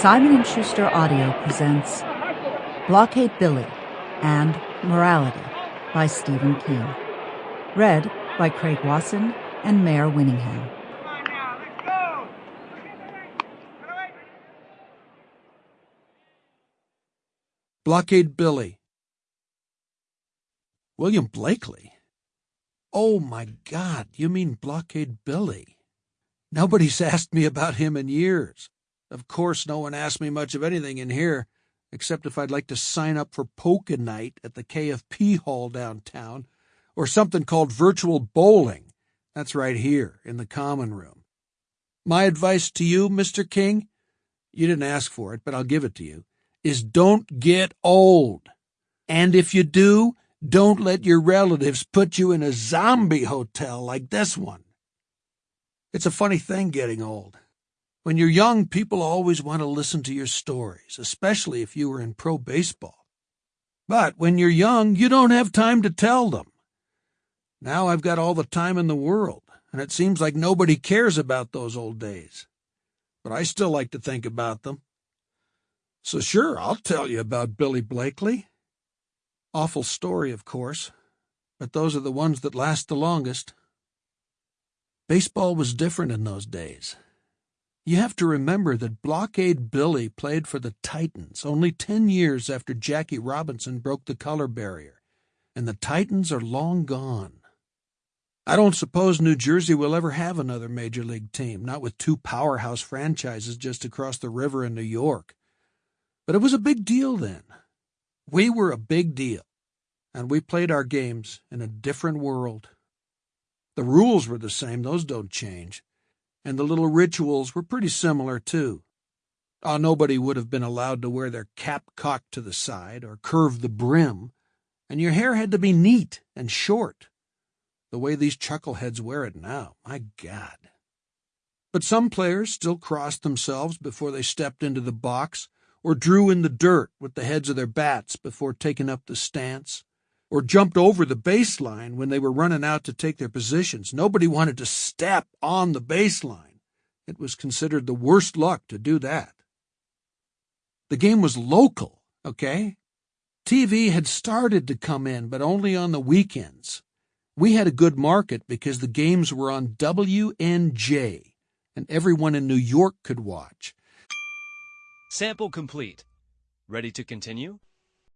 Simon & Schuster Audio presents Blockade Billy and Morality by Stephen King. Read by Craig Wasson and Mare Winningham. Blockade Billy. William Blakely? Oh my God, you mean Blockade Billy? Nobody's asked me about him in years. Of course, no one asked me much of anything in here, except if I'd like to sign up for Polka Night at the KFP Hall downtown, or something called virtual bowling. That's right here, in the common room. My advice to you, Mr. King, you didn't ask for it, but I'll give it to you, is don't get old. And if you do, don't let your relatives put you in a zombie hotel like this one. It's a funny thing getting old. When you're young, people always want to listen to your stories, especially if you were in pro baseball. But when you're young, you don't have time to tell them. Now I've got all the time in the world, and it seems like nobody cares about those old days. But I still like to think about them. So sure, I'll tell you about Billy Blakely. Awful story, of course, but those are the ones that last the longest. Baseball was different in those days. You have to remember that Blockade Billy played for the Titans only 10 years after Jackie Robinson broke the color barrier, and the Titans are long gone. I don't suppose New Jersey will ever have another major league team, not with two powerhouse franchises just across the river in New York. But it was a big deal then. We were a big deal, and we played our games in a different world. The rules were the same, those don't change and the little rituals were pretty similar, too. Ah, nobody would have been allowed to wear their cap cocked to the side or curve the brim, and your hair had to be neat and short, the way these chuckleheads wear it now. My God. But some players still crossed themselves before they stepped into the box, or drew in the dirt with the heads of their bats before taking up the stance or jumped over the baseline when they were running out to take their positions. Nobody wanted to step on the baseline. It was considered the worst luck to do that. The game was local, okay? TV had started to come in, but only on the weekends. We had a good market because the games were on WNJ, and everyone in New York could watch. Sample complete. Ready to continue?